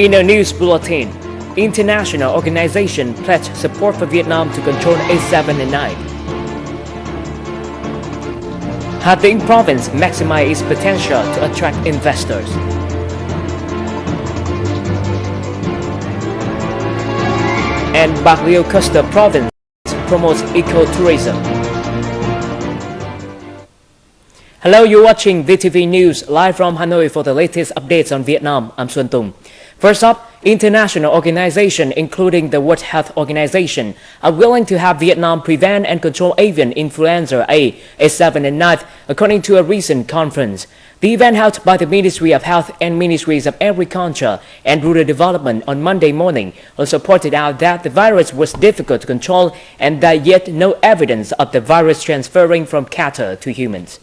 In a news bulletin, international organization pledged support for Vietnam to control H7N9. Hà Tĩnh province maximize its potential to attract investors. And Bạc Liêu Costa province promotes ecotourism. Hello, you're watching VTV News live from Hanoi for the latest updates on Vietnam. I'm Xuân Tung. First up, international organizations, including the World Health Organization, are willing to have Vietnam prevent and control avian influenza A, H7N9, according to a recent conference. The event held by the Ministry of Health and Ministries of Agriculture and Rural Development on Monday morning also pointed out that the virus was difficult to control and that yet no evidence of the virus transferring from cattle to humans.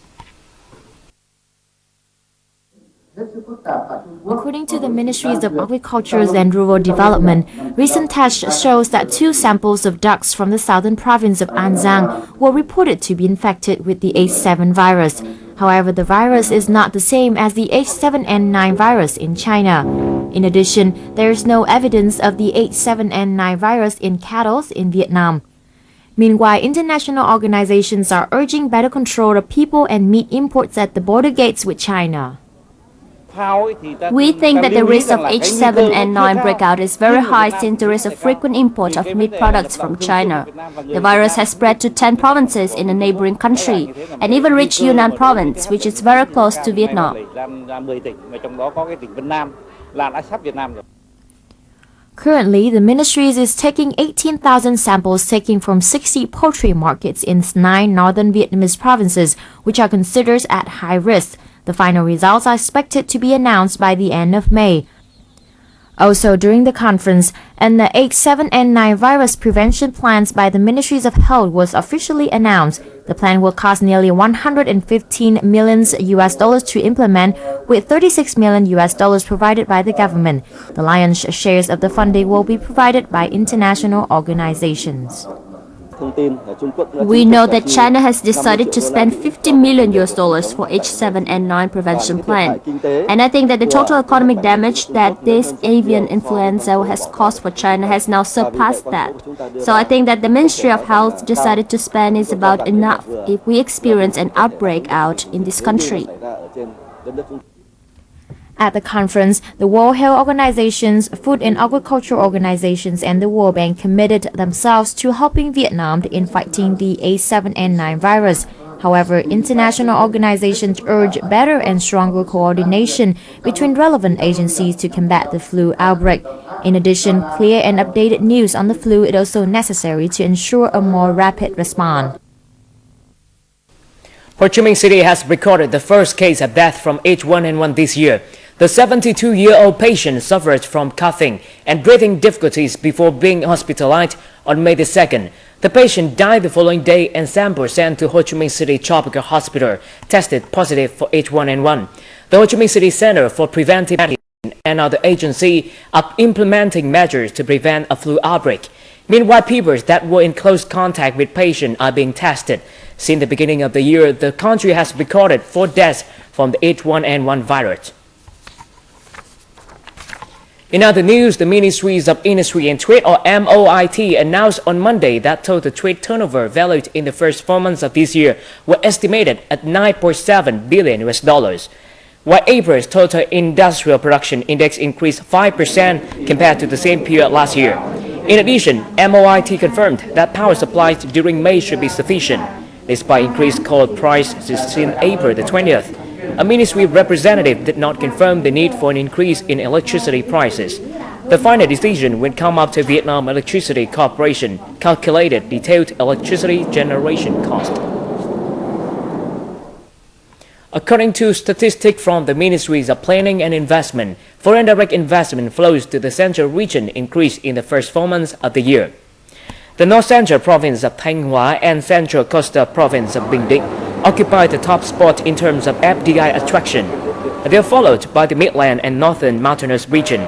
According to the Ministries of Agriculture and Rural Development, recent tests shows that two samples of ducks from the southern province of An Giang were reported to be infected with the H7 virus. However, the virus is not the same as the H7N9 virus in China. In addition, there is no evidence of the H7N9 virus in cattle in Vietnam. Meanwhile, international organizations are urging better control of people and meat imports at the border gates with China. We think that the risk of H7N9 breakout is very high since there is a frequent import of meat products from China. The virus has spread to 10 provinces in a neighboring country and even reached Yunnan province, which is very close to Vietnam. Currently, the ministry is taking 18,000 samples taken from 60 poultry markets in nine northern Vietnamese provinces, which are considered at high risk. The final results are expected to be announced by the end of May. Also, during the conference, an the H7N9 virus prevention plans by the Ministries of Health was officially announced. The plan will cost nearly 115 million US dollars to implement, with 36 million US dollars provided by the government. The lion's shares of the funding will be provided by international organizations. We know that China has decided to spend 50 million US dollars for H7N9 prevention plan. And I think that the total economic damage that this avian influenza has caused for China has now surpassed that. So I think that the Ministry of Health decided to spend is about enough if we experience an outbreak out in this country. At the conference, the World Health Organizations, Food and Agriculture Organizations, and the World Bank committed themselves to helping Vietnam in fighting the H7N9 virus. However, international organizations urge better and stronger coordination between relevant agencies to combat the flu outbreak. In addition, clear and updated news on the flu is also necessary to ensure a more rapid response. Ho Chi Minh City has recorded the first case of death from H1N1 this year. The 72-year-old patient suffered from coughing and breathing difficulties before being hospitalized on May the 2nd. The patient died the following day and samples sent to Ho Chi Minh City Tropical Hospital tested positive for H1N1. The Ho Chi Minh City Center for Preventive Medicine and other agencies are implementing measures to prevent a flu outbreak. Meanwhile, people that were in close contact with patients are being tested. Since the beginning of the year, the country has recorded four deaths from the H1N1 virus. In other news, the Ministries of Industry and Trade or MOIT announced on Monday that total trade turnover valued in the first four months of this year were estimated at 9.7 billion US dollars. While April's total industrial production index increased 5% compared to the same period last year. In addition, MOIT confirmed that power supplies during May should be sufficient, despite increased coal prices since April the 20th. A ministry representative did not confirm the need for an increase in electricity prices. The final decision will come after Vietnam Electricity Corporation calculated detailed electricity generation cost. According to statistics from the Ministries of Planning and Investment, foreign direct investment flows to the central region increased in the first four months of the year. The North Central Province of Thanh Hóa and Central Coastal Province of Bình Định occupy the top spot in terms of FDI attraction. They are followed by the Midland and Northern Mountainous region.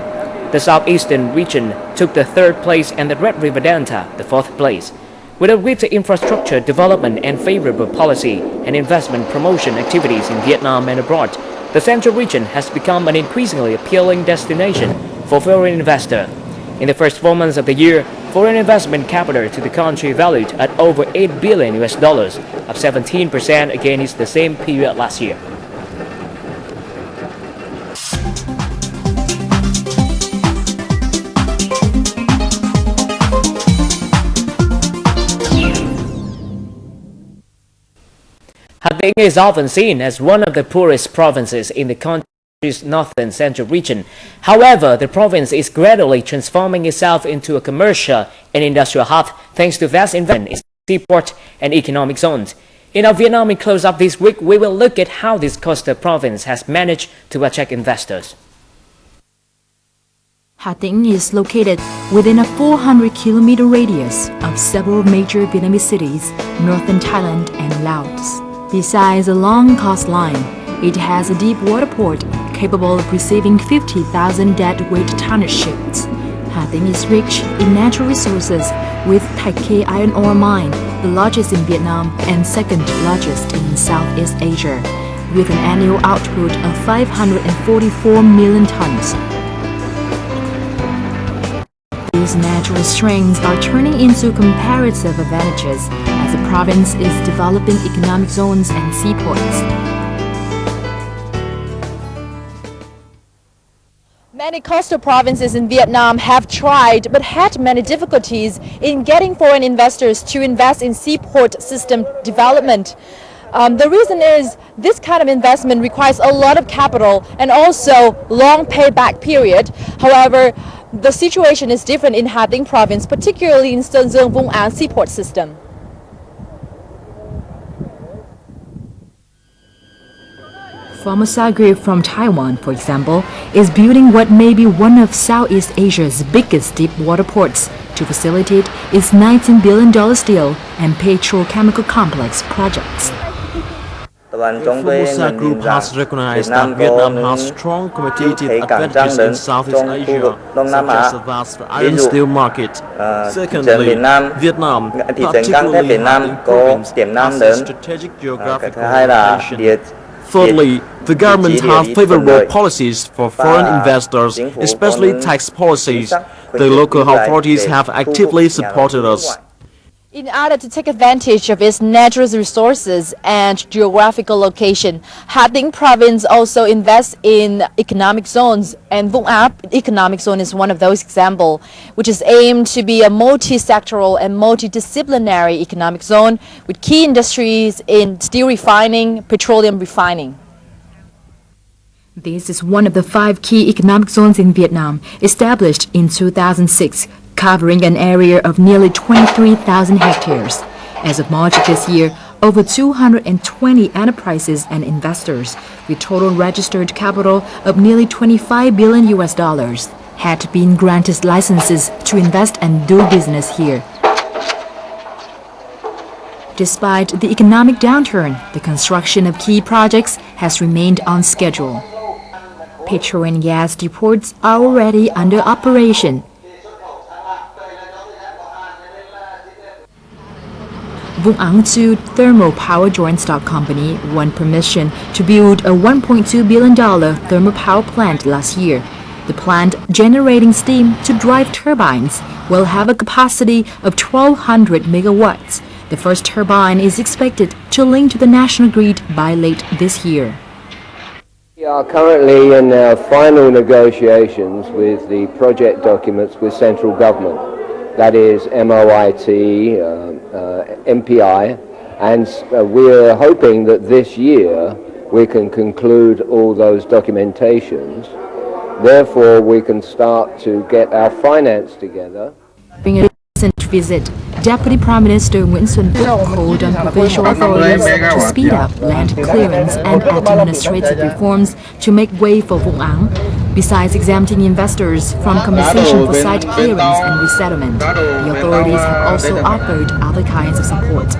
The Southeastern region took the third place and the Red River Delta the fourth place. With a greater infrastructure development and favorable policy and investment promotion activities in Vietnam and abroad, the Central region has become an increasingly appealing destination for foreign investor. In the first four months of the year, foreign investment capital to the country valued at over 8 billion US dollars, up 17% against the same period last year. Ha Tĩnh is often seen as one of the poorest provinces in the country's northern central region. However, the province is gradually transforming itself into a commercial and industrial hub thanks to vast investment in seaport and economic zones. In our Vietnam close-up this week, we will look at how this coastal province has managed to attract investors. Ha Tĩnh is located within a 400 kilometer radius of several major Vietnamese cities, northern Thailand and Laos. Besides a long coastline, it has a deep water port capable of receiving 50,000 deadweight tonnage ships. Ha Tĩnh is rich in natural resources with Thạch Khê iron ore mine, the largest in Vietnam and second largest in Southeast Asia, with an annual output of 544 million tons. These natural strengths are turning into comparative advantages as the province is developing economic zones and seaports. Many coastal provinces in Vietnam have tried but had many difficulties in getting foreign investors to invest in seaport system development. Um, the reason is this kind of investment requires a lot of capital and also long payback period. However, the situation is different in Ha Tĩnh province, particularly in Sơn Dương Vung Áng seaport system. Formosa Group from Taiwan, for example, is building what may be one of Southeast Asia's biggest deep water ports to facilitate its $19 billion steel and petrochemical complex projects. The Formosa Group has recognized that Vietnam has strong competitive advantages in Southeast Asia, such as a vast iron steel market. Secondly, Vietnam, particularly Ha province, has a strategic geographical location. Thirdly, the government has favorable policies for foreign investors, especially tax policies. The local authorities have actively supported us. In order to take advantage of its natural resources and geographical location, Ha Tĩnh province also invests in economic zones and Vung Áng economic zone is one of those examples, which is aimed to be a multi-sectoral and multidisciplinary economic zone with key industries in steel refining, petroleum refining. This is one of the five key economic zones in Vietnam, established in 2006 covering an area of nearly 23,000 hectares. As of March this year, over 220 enterprises and investors with total registered capital of nearly 25 billion US dollars had been granted licenses to invest and do business here. Despite the economic downturn, the construction of key projects has remained on schedule. Petrol and gas depots are already under operation Vung Áng 2 Thermal Power Joint Stock Company won permission to build a $1.2 billion thermal power plant last year. The plant, generating steam to drive turbines, will have a capacity of 1,200 megawatts. The first turbine is expected to link to the national grid by late this year. We are currently in our final negotiations with the project documents with central government that is MOIT, uh, uh, MPI, and uh, we're hoping that this year we can conclude all those documentations. Therefore, we can start to get our finance together. During a recent visit, Deputy Prime Minister Nguyen Xuan Phuc called on provincial authorities to speed up land clearance and administrative reforms to make way for Vung Áng Besides exempting investors from compensation for site clearance and resettlement, the authorities have also offered other kinds of support.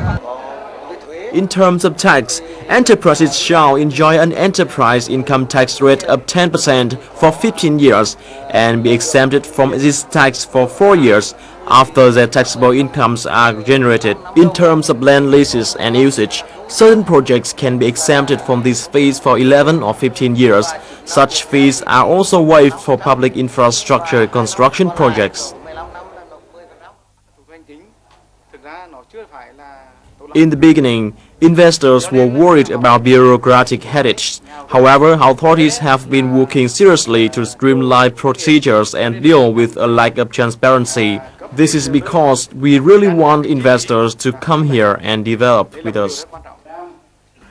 In terms of tax, enterprises shall enjoy an enterprise income tax rate of 10% for 15 years and be exempted from this tax for 4 years after their taxable incomes are generated. In terms of land leases and usage, Certain projects can be exempted from this fees for 11 or 15 years. Such fees are also waived for public infrastructure construction projects. In the beginning, investors were worried about bureaucratic headaches. However, authorities have been working seriously to streamline procedures and deal with a lack of transparency. This is because we really want investors to come here and develop with us.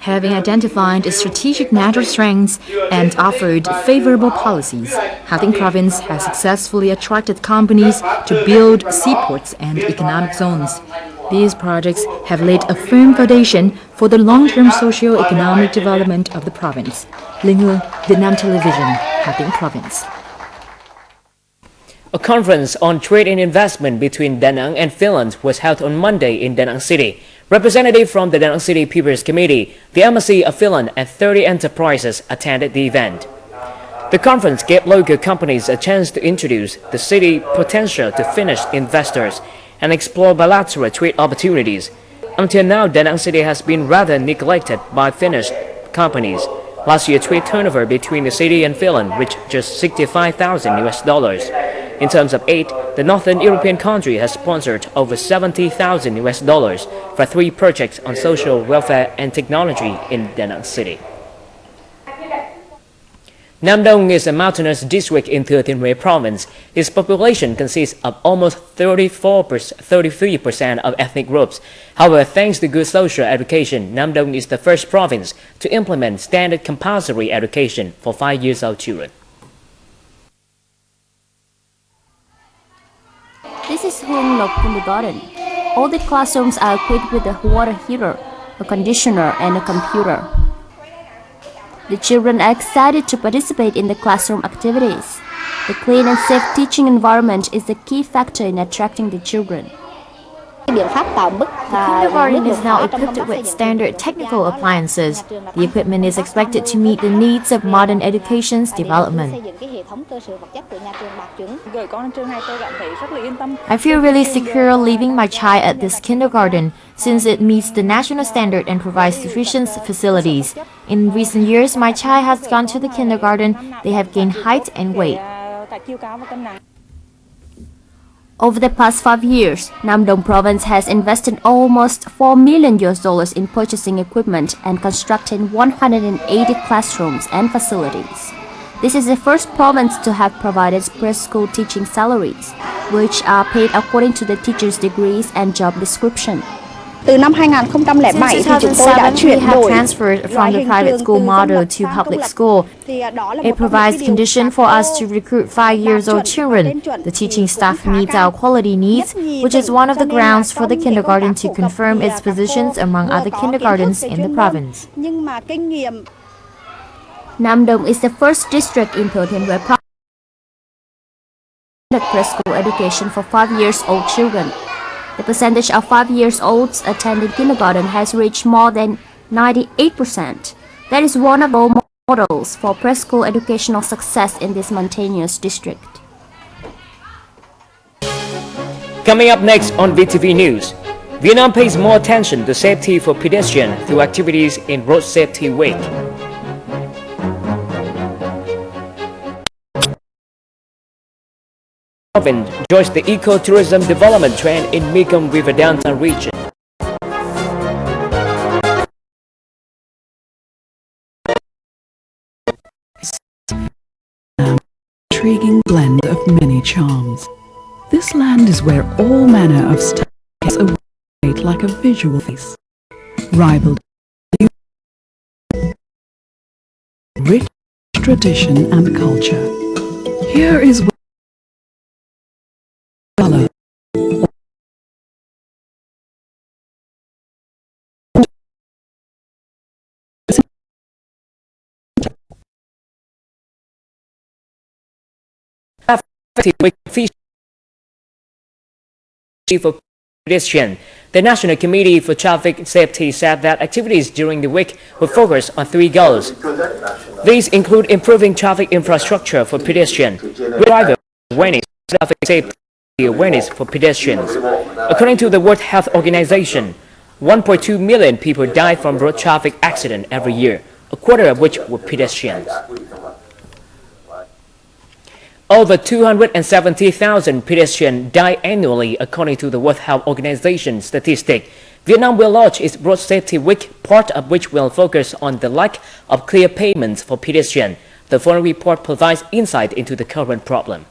Having identified strategic natural strengths and offered favorable policies, Hà province has successfully attracted companies to build seaports and economic zones. These projects have laid a firm foundation for the long-term socio-economic development of the province. Hương, Vietnam Television, Hà Tĩnh Province. A conference on trade and investment between Da Nang and Finland was held on Monday in Da Nang City. Representatives from the Da Nang City People's Committee, the Embassy of Finland, and 30 enterprises attended the event. The conference gave local companies a chance to introduce the city potential to Finnish investors and explore bilateral trade opportunities. Until now, Da Nang City has been rather neglected by Finnish companies. Last year, trade turnover between the city and Finland reached just 65,000 US dollars. In terms of aid, the Northern European country has sponsored over 70,000 US dollars for three projects on social welfare and technology in Da Nang City. Nam Dong is a mountainous district in Thừa Thiên Huế province. Its population consists of almost 33% of ethnic groups. However, thanks to good social education, Nam Dong is the first province to implement standard compulsory education for 5 years old children. Huong Lộc Kindergarten. All the classrooms are equipped with a water heater, a conditioner, and a computer. The children are excited to participate in the classroom activities. The clean and safe teaching environment is the key factor in attracting the children. The kindergarten is now equipped with standard technical appliances. The equipment is expected to meet the needs of modern education's development. I feel really secure leaving my child at this kindergarten since it meets the national standard and provides sufficient facilities. In recent years, my child has gone to the kindergarten. They have gained height and weight. Over the past five years, Nam Dong province has invested almost 4 million US dollars in purchasing equipment and constructing 180 classrooms and facilities. This is the first province to have provided preschool teaching salaries, which are paid according to the teacher's degrees and job description. Từ năm 2007 thì chúng tôi đã chuyển đổi transferred from the private school model to public school. It provides condition for us to recruit five years old children. The teaching staff meets our quality needs, which is one of the grounds for the kindergarten to confirm its positions among other kindergartens in the province. Nam Dong is the first district in Thiên Huế province preschool education for five years old children. The percentage of 5 years olds attending kindergarten has reached more than 98%. That is one of the models for preschool educational success in this mountainous district. Coming up next on VTV News, Vietnam pays more attention to safety for pedestrians through activities in Road Safety Week. Joins the eco-tourism development trend in Mekong River downtown region. intriguing blend of many charms. This land is where all manner of styles await like a visual face, rivaled rich tradition and culture. Here is where for pedestrian. The National Committee for Traffic Safety said that activities during the week will focus on three goals. These include improving traffic infrastructure for pedestrians, driver awareness, traffic safety awareness for pedestrians. According to the World Health Organization, 1.2 million people die from road traffic accidents every year, a quarter of which were pedestrians. Over 270,000 pedestrians die annually according to the World Health Organization statistic. Vietnam will launch its Road Safety Week, part of which will focus on the lack of clear payments for pedestrians. The following report provides insight into the current problem.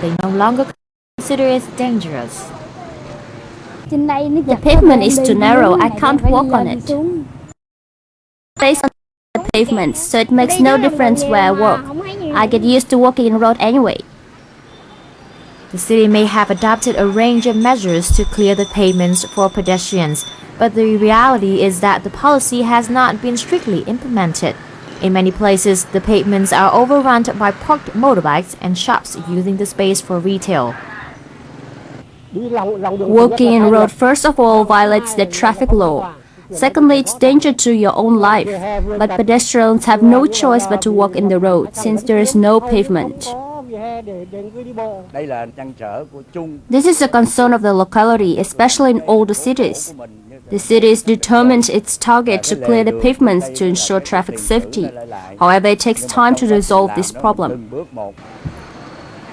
they no longer consider it dangerous. The pavement is too narrow, I can't walk on it. Based on the pavement, so it makes no difference where I walk. I get used to walking in road anyway. The city may have adopted a range of measures to clear the pavements for pedestrians, but the reality is that the policy has not been strictly implemented. In many places, the pavements are overrun by parked motorbikes and shops using the space for retail. Walking in road first of all violates the traffic law. Secondly, it's danger to your own life. But pedestrians have no choice but to walk in the road since there is no pavement. This is a concern of the locality, especially in older cities. The city is determined its target to clear the pavements to ensure traffic safety. However, it takes time to resolve this problem.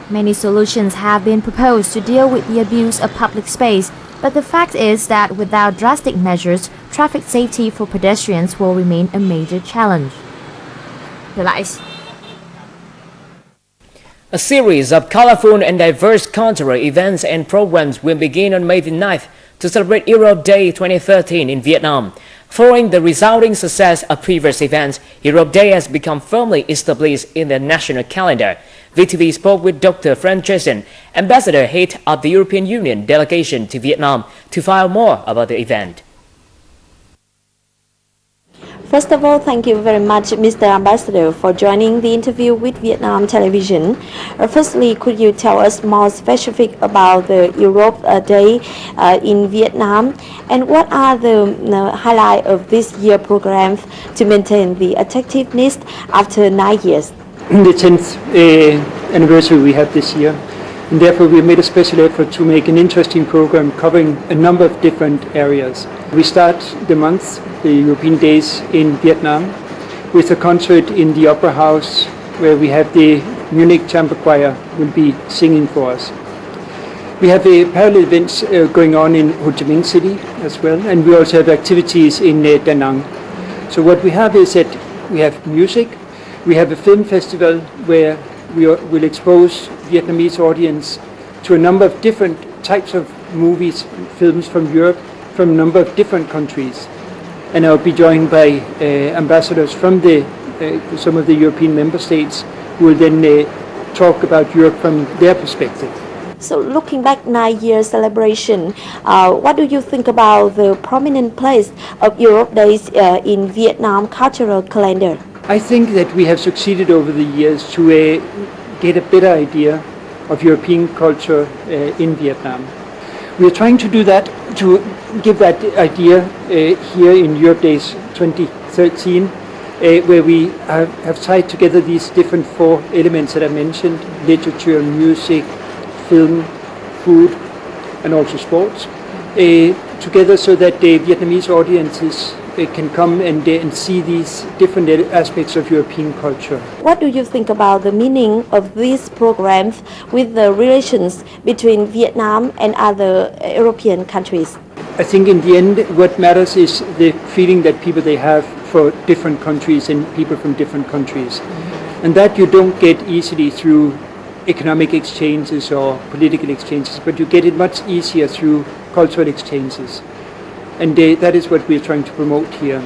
Many solutions have been proposed to deal with the abuse of public space, but the fact is that without drastic measures, traffic safety for pedestrians will remain a major challenge. A series of colorful and diverse cultural events and programs will begin on May the 9th to celebrate Europe Day 2013 in Vietnam. Following the resulting success of previous events, Europe Day has become firmly established in the national calendar. VTV spoke with Dr. Franz Jessen, Ambassador Head of the European Union delegation to Vietnam, to find more about the event. First of all, thank you very much, Mr. Ambassador, for joining the interview with Vietnam Television. Uh, firstly, could you tell us more specific about the Europe uh, Day uh, in Vietnam, and what are the uh, highlights of this year program to maintain the attractiveness after nine years? The 10th uh, anniversary we have this year and therefore we made a special effort to make an interesting program covering a number of different areas. We start the month, the European Days in Vietnam, with a concert in the Opera House where we have the Munich Chamber Choir will be singing for us. We have a parallel events uh, going on in Ho Chi Minh City as well, and we also have activities in uh, Da Nang. So what we have is that we have music, we have a film festival where we will expose Vietnamese audience to a number of different types of movies, films from Europe, from a number of different countries. And I'll be joined by uh, ambassadors from the, uh, some of the European member states who will then uh, talk about Europe from their perspective. So looking back nine years celebration, uh, what do you think about the prominent place of Europe Days uh, in Vietnam cultural calendar? I think that we have succeeded over the years to uh, get a better idea of European culture uh, in Vietnam. We are trying to do that, to give that idea uh, here in Europe Days 2013, uh, where we have, have, tied together these different four elements that I mentioned, literature, music, film, food, and also sports, uh, together so that the Vietnamese audiences can come and, and see these different aspects of European culture. What do you think about the meaning of these programs with the relations between Vietnam and other uh, European countries? I think in the end what matters is the feeling that people they have for different countries and people from different countries. And that you don't get easily through economic exchanges or political exchanges, but you get it much easier through cultural exchanges and they, that is what we're trying to promote here.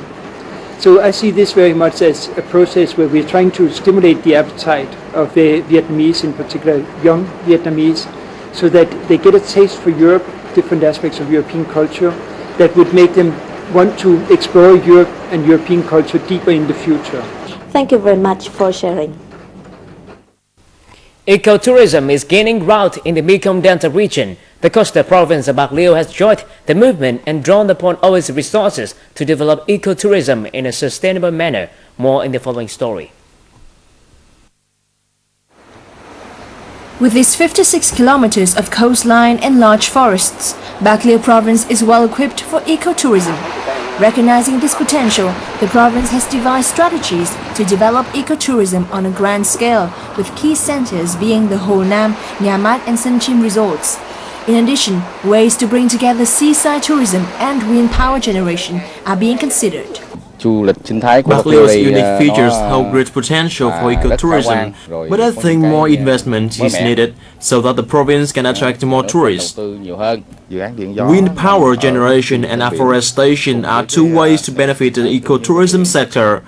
So I see this very much as a process where we're trying to stimulate the appetite of the Vietnamese, in particular young Vietnamese, so that they get a taste for Europe, different aspects of European culture, that would make them want to explore Europe and European culture deeper in the future. Thank you very much for sharing. Ecotourism is gaining ground in the Mekong Delta region. The coastal province of Liêu has joined the movement and drawn upon all its resources to develop ecotourism in a sustainable manner. More in the following story. With its 56 kilometers of coastline and large forests, Liêu province is well equipped for ecotourism. Recognizing this potential, the province has devised strategies to develop ecotourism on a grand scale, with key centers being the Hồ Nam, Nhà Mát and Sơn Chim resorts. In addition, ways to bring together seaside tourism and wind power generation are being considered. Bạc Lieu's unique features hold great potential for ecotourism, but I think more investment is needed so that the province can attract more tourists. Wind power generation and afforestation are two ways to benefit the ecotourism sector.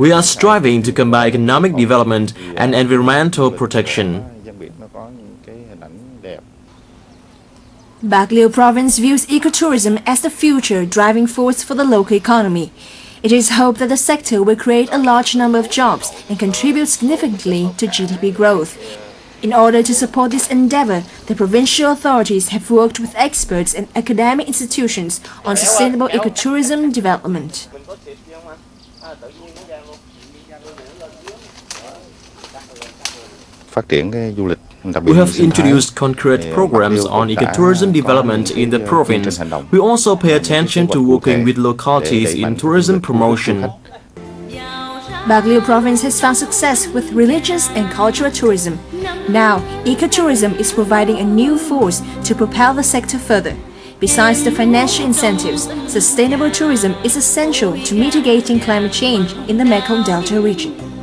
We are striving to combine economic development and environmental protection. Liêu province views ecotourism as the future driving force for the local economy. It is hoped that the sector will create a large number of jobs and contribute significantly to GDP growth. In order to support this endeavor, the provincial authorities have worked with experts and academic institutions on sustainable ecotourism development. Phát triển cái du lịch We have introduced concrete programs on ecotourism development in the province. We also pay attention to working with localities in tourism promotion. Bạc Liêu province has found success with religious and cultural tourism. Now, ecotourism is providing a new force to propel the sector further. Besides the financial incentives, sustainable tourism is essential to mitigating climate change in the Mekong Delta region.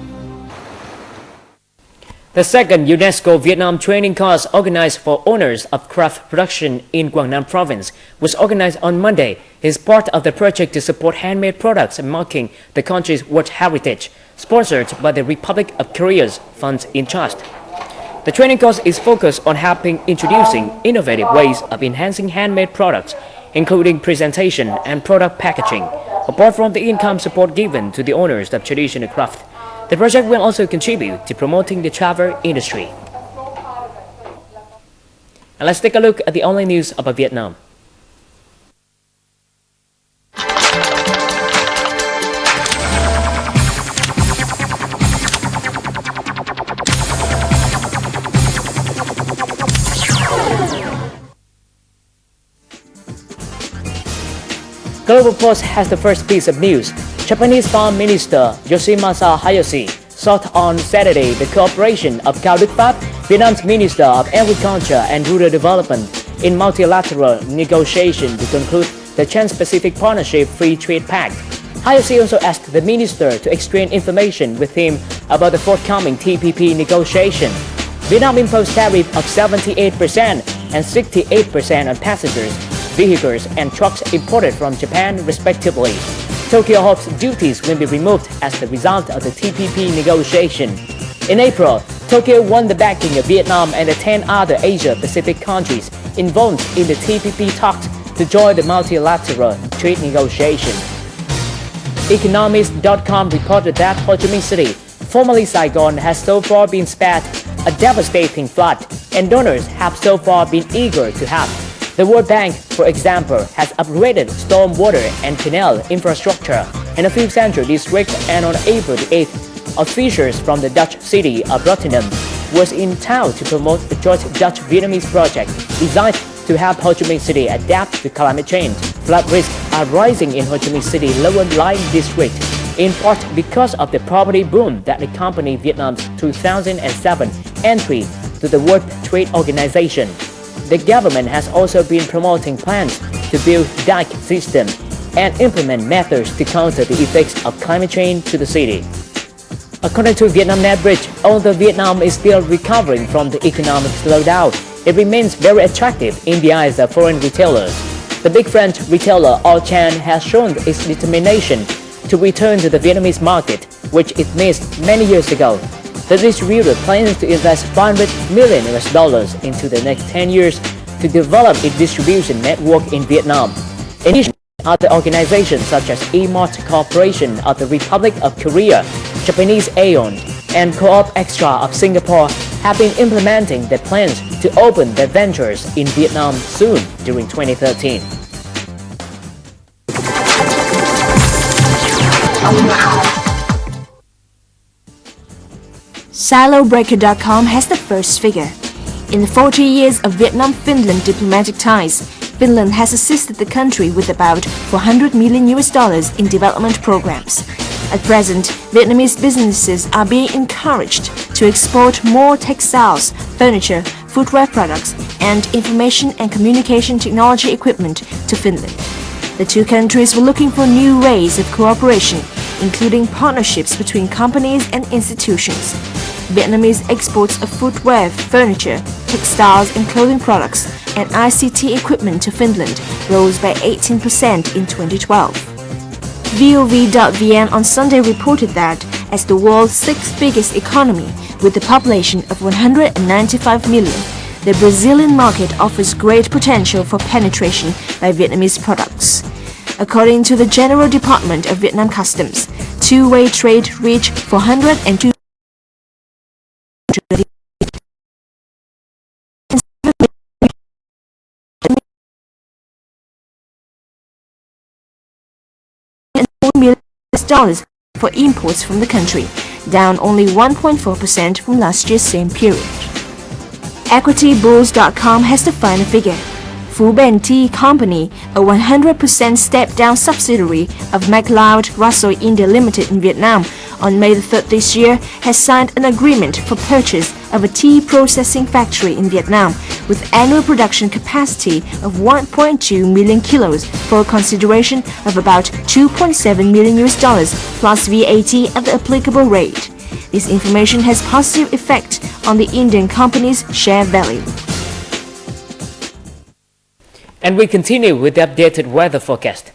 The second UNESCO Vietnam training course organized for owners of craft production in Quảng Nam province was organized on Monday as part of the project to support handmade products and marking the country's World Heritage, sponsored by the Republic of Korea's Funds in Trust. The training course is focused on helping introducing innovative ways of enhancing handmade products, including presentation and product packaging, apart from the income support given to the owners of traditional craft. The project will also contribute to promoting the travel industry. And let's take a look at the online news about Vietnam. Global Post has the first piece of news Japanese Foreign Minister Yoshimasa Hayashi sought on Saturday the cooperation of Cao Pháp, Vietnam's Minister of Agriculture and Rural Development, in multilateral negotiation to conclude the Trans-Pacific Partnership Free Trade Pact. Hayashi also asked the minister to exchange information with him about the forthcoming TPP negotiation. Vietnam imposed tariff of 78% and 68% on passengers, vehicles and trucks imported from Japan respectively. Tokyo hopes duties will be removed as the result of the TPP negotiation. In April, Tokyo won the backing of Vietnam and the 10 other Asia-Pacific countries involved in the TPP talks to join the multilateral trade negotiation. Economist.com reported that Ho Chi Minh City, formerly Saigon, has so far been spared a devastating flood, and donors have so far been eager to help. The World Bank, for example, has upgraded stormwater and canal infrastructure in a few central districts and on April 8th, officials from the Dutch city of Rotterdam was in town to promote the joint Dutch-Vietnamese project designed to help Ho Chi Minh City adapt to climate change. Flood risks are rising in Ho Chi Minh City lower-lying district, in part because of the property boom that accompanied Vietnam's 2007 entry to the World Trade Organization. The government has also been promoting plans to build dike systems and implement methods to counter the effects of climate change to the city. According to Vietnamnet Bridge, although Vietnam is still recovering from the economic slowdown, it remains very attractive in the eyes of foreign retailers. The big French retailer Auchan has shown its determination to return to the Vietnamese market, which it missed many years ago the distributor plans to invest 500 million US dollars into the next 10 years to develop its distribution network in Vietnam. In addition, other organizations such as E-Mart Corporation of the Republic of Korea, Japanese Aeon, and Co-op Extra of Singapore have been implementing their plans to open their ventures in Vietnam soon during 2013. SiloBreaker.com has the first figure. In the 40 years of Vietnam-Finland diplomatic ties, Finland has assisted the country with about 400 million US dollars in development programs. At present, Vietnamese businesses are being encouraged to export more textiles, furniture, footwear products, and information and communication technology equipment to Finland. The two countries were looking for new ways of cooperation, including partnerships between companies and institutions. Vietnamese exports of footwear, furniture, textiles and clothing products and ICT equipment to Finland rose by 18% in 2012. VOV.vn on Sunday reported that as the world's sixth biggest economy with a population of 195 million, the Brazilian market offers great potential for penetration by Vietnamese products. According to the General Department of Vietnam Customs, two-way trade reached 402 dollars for imports from the country, down only 1.4% from last year's same period. EquityBulls.com has the final figure. Bền Tea Company, a 100% step-down subsidiary of McLeod Russell India Limited in Vietnam, on May 3rd this year, has signed an agreement for purchase of a tea processing factory in Vietnam with annual production capacity of 1.2 million kilos for a consideration of about 2.7 million US dollars plus VAT at the applicable rate. This information has positive effect on the Indian company's share value. And we continue with the updated weather forecast.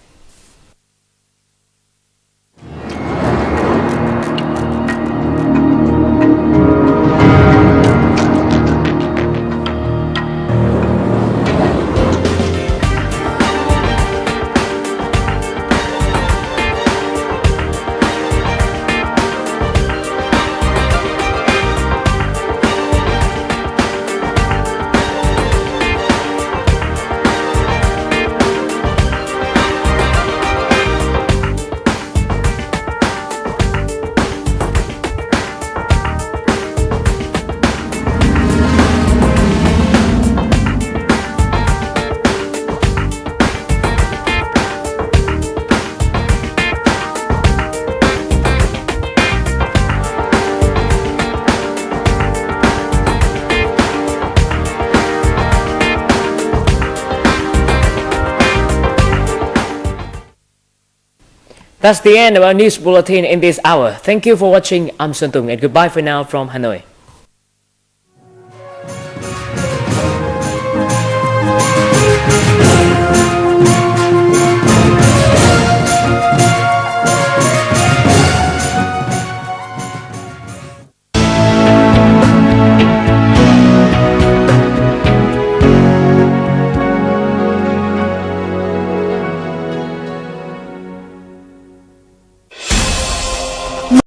That's the end of our news bulletin in this hour. Thank you for watching. I'm Xuân Tung and goodbye for now from Hanoi.